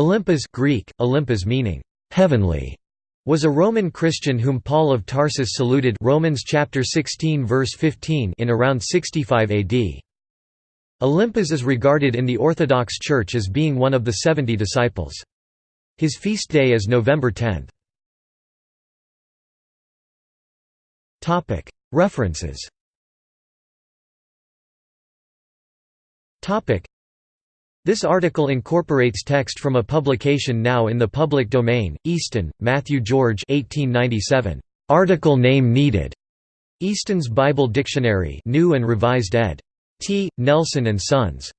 Olympas Greek, Olympas meaning heavenly, was a Roman Christian whom Paul of Tarsus saluted Romans chapter 16 verse 15 in around 65 AD. Olympas is regarded in the Orthodox Church as being one of the 70 disciples. His feast day is November 10. References This article incorporates text from a publication now in the public domain, Easton, Matthew George 1897. Article name needed. Easton's Bible Dictionary New and Revised ed. T. Nelson and Sons.